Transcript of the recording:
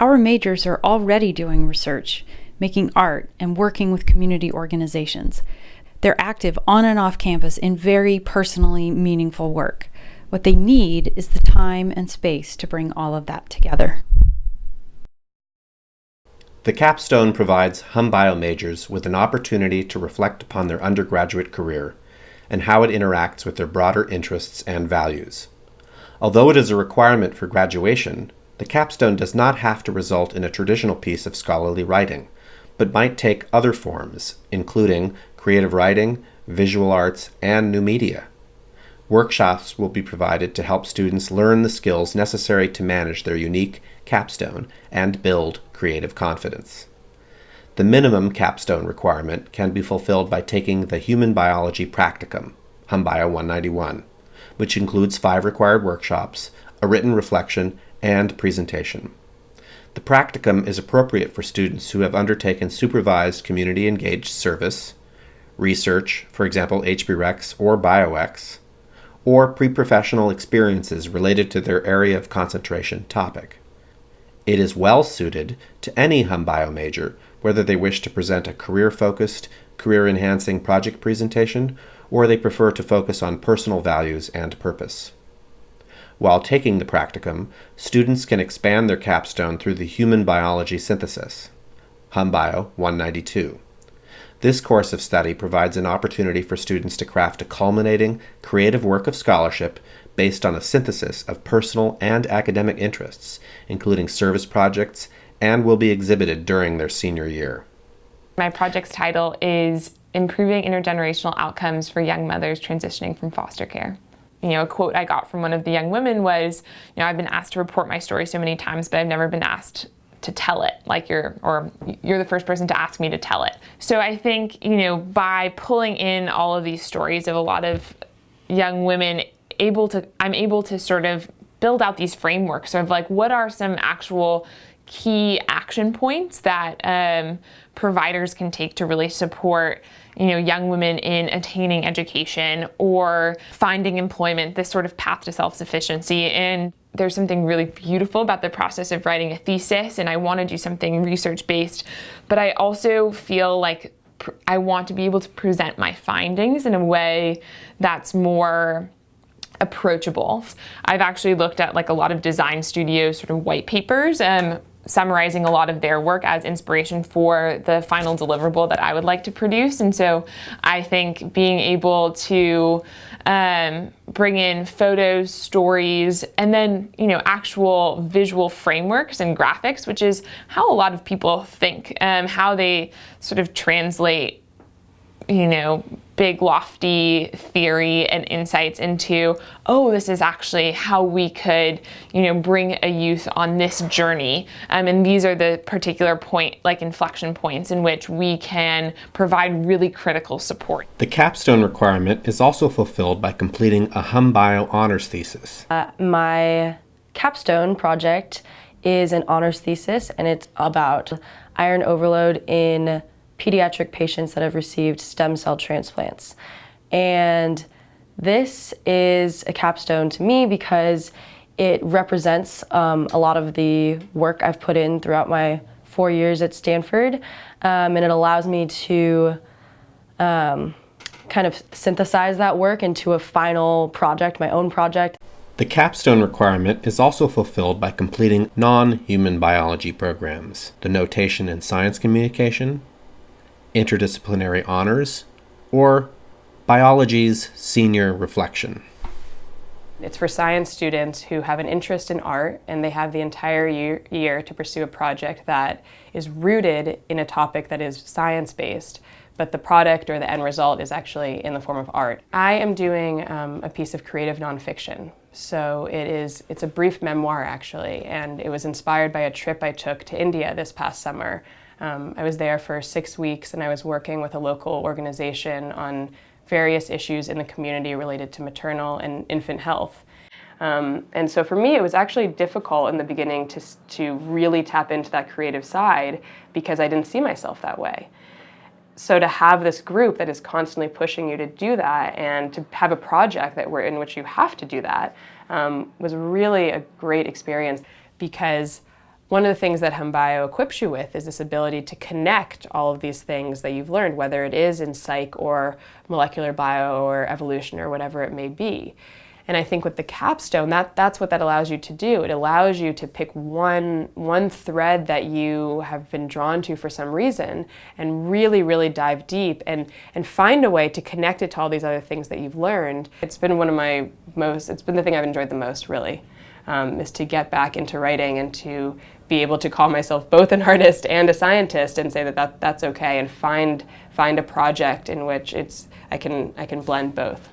Our majors are already doing research, making art, and working with community organizations. They're active on and off campus in very personally meaningful work. What they need is the time and space to bring all of that together. The capstone provides HumBio majors with an opportunity to reflect upon their undergraduate career and how it interacts with their broader interests and values. Although it is a requirement for graduation, the capstone does not have to result in a traditional piece of scholarly writing, but might take other forms, including creative writing, visual arts, and new media. Workshops will be provided to help students learn the skills necessary to manage their unique capstone and build creative confidence. The minimum capstone requirement can be fulfilled by taking the Human Biology Practicum, HumBio 191, which includes five required workshops, a written reflection, and presentation. The practicum is appropriate for students who have undertaken supervised community engaged service, research, for example HBREX or BioX, or pre-professional experiences related to their area of concentration topic. It is well suited to any HumBio major, whether they wish to present a career-focused, career-enhancing project presentation, or they prefer to focus on personal values and purpose. While taking the practicum, students can expand their capstone through the Human Biology Synthesis, HumBio 192. This course of study provides an opportunity for students to craft a culminating, creative work of scholarship based on a synthesis of personal and academic interests, including service projects, and will be exhibited during their senior year. My project's title is Improving Intergenerational Outcomes for Young Mothers Transitioning from Foster Care. You know, a quote I got from one of the young women was, you know, I've been asked to report my story so many times, but I've never been asked to tell it. Like you're or you're the first person to ask me to tell it. So i think you know by pulling in all of these stories of a lot of young women able to i'm able to sort of build out these frameworks of like what are some actual key action points that um, providers can take to really support you know young women in attaining education or finding employment this sort of path to self-sufficiency and there's something really beautiful about the process of writing a thesis and I want to do something research based, but I also feel like I want to be able to present my findings in a way that's more approachable. I've actually looked at like a lot of design studios sort of white papers um, summarizing a lot of their work as inspiration for the final deliverable that I would like to produce. And so I think being able to um, bring in photos, stories, and then, you know, actual visual frameworks and graphics, which is how a lot of people think, um, how they sort of translate, you know, big lofty theory and insights into, oh, this is actually how we could, you know, bring a youth on this journey. Um, and these are the particular point, like inflection points in which we can provide really critical support. The capstone requirement is also fulfilled by completing a HumBio honors thesis. Uh, my capstone project is an honors thesis and it's about iron overload in pediatric patients that have received stem cell transplants. And this is a capstone to me because it represents um, a lot of the work I've put in throughout my four years at Stanford, um, and it allows me to um, kind of synthesize that work into a final project, my own project. The capstone requirement is also fulfilled by completing non-human biology programs, the notation in science communication, interdisciplinary honors, or biology's senior reflection. It's for science students who have an interest in art and they have the entire year, year to pursue a project that is rooted in a topic that is science-based, but the product or the end result is actually in the form of art. I am doing um, a piece of creative nonfiction. So it is, it's a brief memoir actually, and it was inspired by a trip I took to India this past summer um, I was there for six weeks and I was working with a local organization on various issues in the community related to maternal and infant health. Um, and so for me, it was actually difficult in the beginning to, to really tap into that creative side because I didn't see myself that way. So to have this group that is constantly pushing you to do that and to have a project that we're in which you have to do that um, was really a great experience because one of the things that HumBio equips you with is this ability to connect all of these things that you've learned, whether it is in psych or molecular bio or evolution or whatever it may be. And I think with the capstone, that, that's what that allows you to do. It allows you to pick one, one thread that you have been drawn to for some reason and really, really dive deep and, and find a way to connect it to all these other things that you've learned. It's been one of my most, it's been the thing I've enjoyed the most, really um, is to get back into writing and to be able to call myself both an artist and a scientist and say that, that that's okay and find find a project in which it's I can I can blend both.